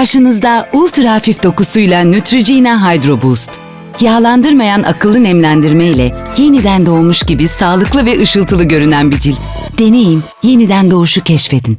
Karşınızda ultra hafif dokusuyla Neutrogena Hydro Boost. Yağlandırmayan akıllı nemlendirme ile yeniden doğmuş gibi sağlıklı ve ışıltılı görünen bir cilt. Deneyin, yeniden doğuşu keşfedin.